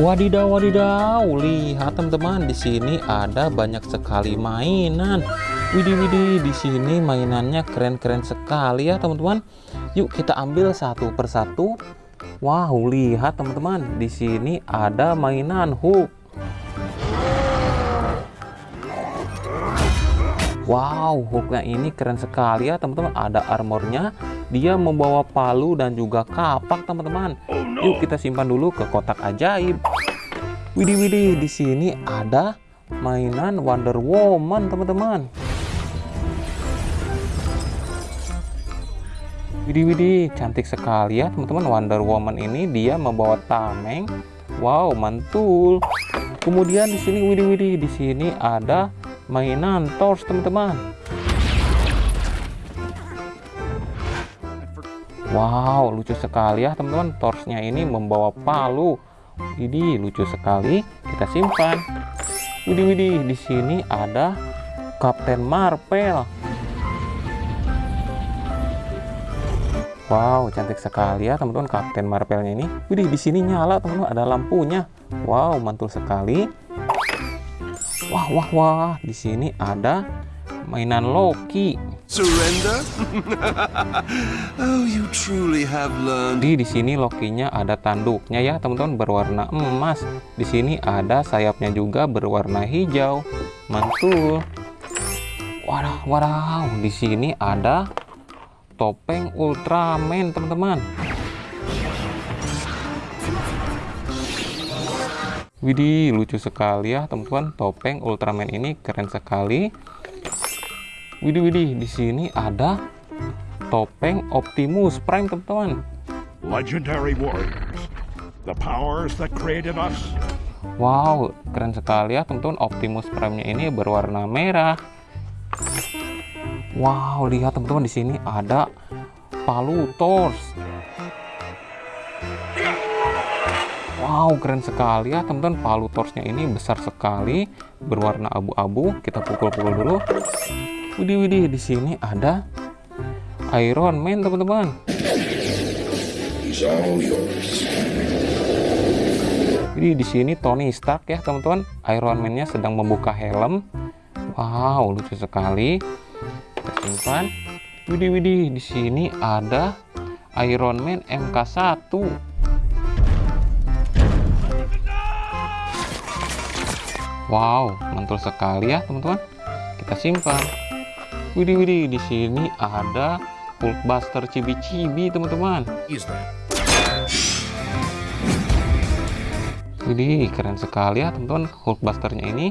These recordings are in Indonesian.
Wadidaw, wadidaw, lihat teman-teman di sini ada banyak sekali mainan. Widih, widih, di sini mainannya keren-keren sekali ya teman-teman. Yuk kita ambil satu persatu. Wow, lihat teman-teman, di sini ada mainan hook. Wow, hooknya ini keren sekali ya teman-teman. Ada armornya, dia membawa palu dan juga kapak teman-teman. Yuk kita simpan dulu ke kotak ajaib. Widih widih di sini ada mainan Wonder Woman teman-teman. Widih widih cantik sekali ya teman-teman Wonder Woman ini dia membawa tameng. Wow mantul. Kemudian di sini widih widih di sini ada mainan Thor teman-teman. Wow, lucu sekali ya teman-teman. Torsnya ini membawa palu. Ini lucu sekali. Kita simpan. Widih widih, di sini ada Kapten Marvel. Wow, cantik sekali ya teman-teman Kapten Marvelnya ini. Widih, di sini nyala teman-teman, ada lampunya. Wow, mantul sekali. Wah, wah, wah, di sini ada mainan Loki. Surrender? oh, you truly have learned. Di di sini Lokinya ada tanduknya ya, teman-teman berwarna emas. Di sini ada sayapnya juga berwarna hijau. Mantul. Wadah, wadah. Di sini ada topeng Ultraman, teman-teman. Widih, lucu sekali ya, teman-teman. Topeng Ultraman ini keren sekali. Widih widih di sini ada topeng Optimus Prime teman-teman. Legendary warriors, the powers that created us. Wow, keren sekali ya teman-teman. Optimus Prime-nya ini berwarna merah. Wow, lihat teman-teman di sini ada palu Thor. Wow, keren sekali ya teman-teman. Palu Thor-nya ini besar sekali, berwarna abu-abu. Kita pukul-pukul dulu. Widih widih di sini ada Iron Man teman-teman. Jadi di sini Tony Stark ya teman-teman. Iron Man-nya sedang membuka helm. Wow, lucu sekali. Kita simpan. Widih widih di sini ada Iron Man MK1. Wow, mantul sekali ya teman-teman. Kita simpan. Widih widih di sini ada Hulkbuster cibi-cibi teman-teman. Widih keren sekali ya teman-teman Hulkbusternya ini.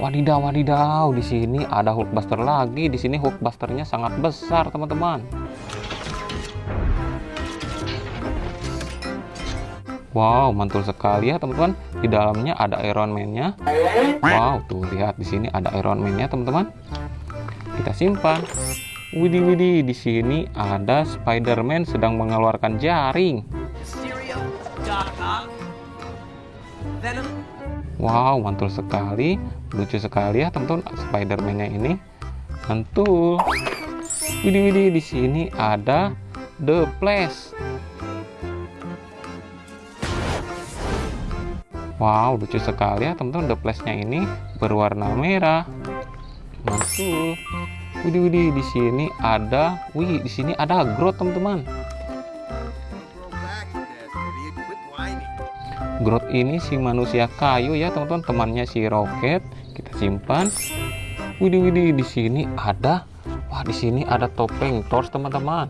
Wadidaw wadidaw di sini ada Hulkbuster lagi. Di sini Hulkbusternya sangat besar teman-teman. Wow, mantul sekali ya teman-teman. Di dalamnya ada Iron Man-nya. Wow, tuh lihat di sini ada Iron Man-nya teman-teman. Kita simpan. Widih widih di sini ada Spider-Man sedang mengeluarkan jaring. Wow, mantul sekali. Lucu sekali ya teman-teman Spider-Man-nya ini. Mantul. Widih widih di sini ada The Flash. Wow, lucu sekali ya teman-teman. The Flash-nya ini berwarna merah. Mantul. Widih widih di sini ada, wih di sini ada Groot teman-teman. Groot ini si manusia kayu ya teman-teman temannya si Rocket kita simpan widih widih di sini ada wah di sini ada topeng Thor teman-teman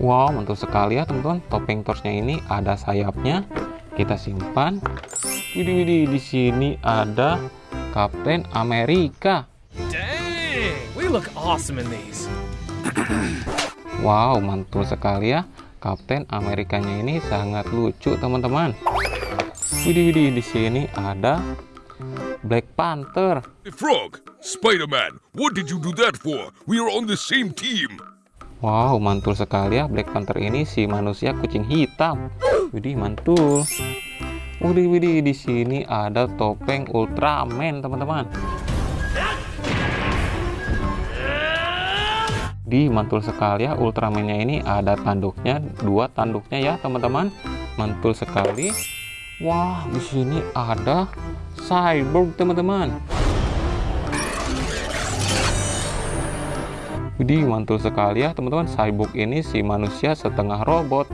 wow mantul sekali ya teman-teman. Topeng Thorsnya ini ada sayapnya. Kita simpan. Widih widih di sini ada Kapten Amerika. Dang, we look awesome in these. wow mantul sekali ya. Kapten Amerikanya ini sangat lucu teman-teman. Widih widih di sini ada Black Panther. Frog, Spider-Man, what did you do that for? We are on the same team. Wow, mantul sekali ya Black Panther ini si manusia kucing hitam. Widih, mantul. Widih, widih, di sini ada topeng Ultraman, teman-teman. Di mantul sekali ya Ultramannya ini ada tanduknya, dua tanduknya ya teman-teman. Mantul sekali. Wah, di sini ada cyborg teman-teman. Widih, mantul sekali ya teman-teman. Cyborg ini si manusia setengah robot.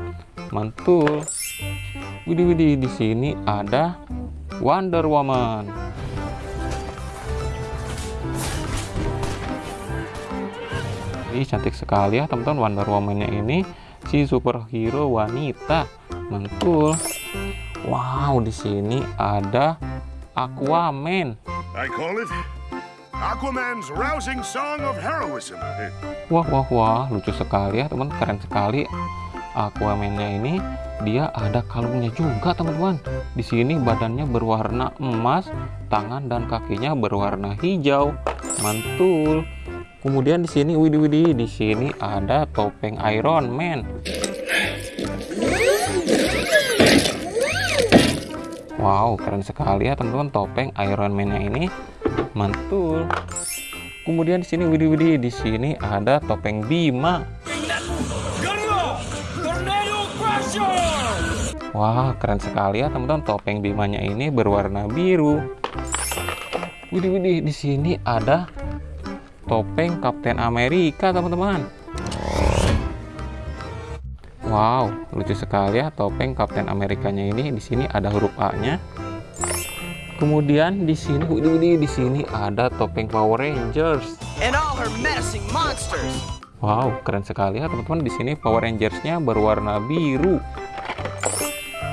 Mantul. Widih, widih, di sini ada Wonder Woman. Ini cantik sekali ya teman-teman Wonder Woman-nya ini si superhero wanita. Mantul. Wow, di sini ada Aquaman. I call it Aquaman's rousing song of heroism. Wah, wah, wah, lucu sekali ya teman, keren sekali. Aquaman-nya ini dia ada kalungnya juga teman-teman. Di sini badannya berwarna emas, tangan dan kakinya berwarna hijau. Mantul. Kemudian di sini widih widih di sini ada topeng Iron Man. Wow, keren sekali ya teman-teman topeng Iron Man-nya ini. Mantul. Kemudian di sini widih widih di sini ada topeng Bima. Wah, keren sekali ya teman-teman topeng Bimanya ini berwarna biru. Widih widih di sini ada topeng Kapten Amerika teman-teman. Wow, lucu sekali ya topeng Kapten Amerikanya ini. Di sini ada huruf A-nya. Kemudian di sini, widih, di sini ada topeng Power Rangers. And all her menacing monsters. Wow, keren sekali ya teman-teman. Di sini Power Rangers-nya berwarna biru.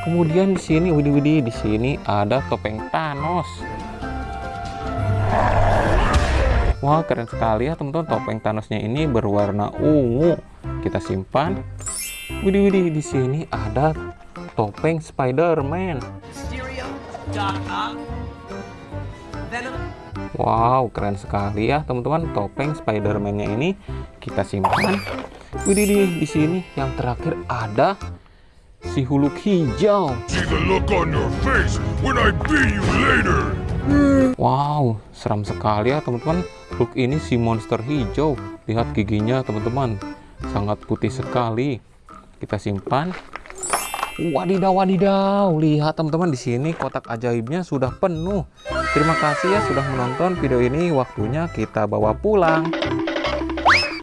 Kemudian di sini, widih, widih, di sini ada topeng Thanos. Wah, keren sekali ya teman-teman. Topeng Thanosnya ini berwarna ungu. Kita simpan. Widih, widih, di sini ada topeng Spider-Man. Wow, keren sekali ya teman-teman. Topeng Spider-Man-nya ini kita simpan. Widih, di sini yang terakhir ada si Hulk hijau. See the look on your face when I beat you later. Wow, seram sekali ya teman-teman. Hulk ini si monster hijau. Lihat giginya teman-teman. Sangat putih sekali. Kita simpan. Wadidaw, wadidaw. Lihat teman-teman di sini kotak ajaibnya sudah penuh. Terima kasih ya sudah menonton video ini. Waktunya kita bawa pulang.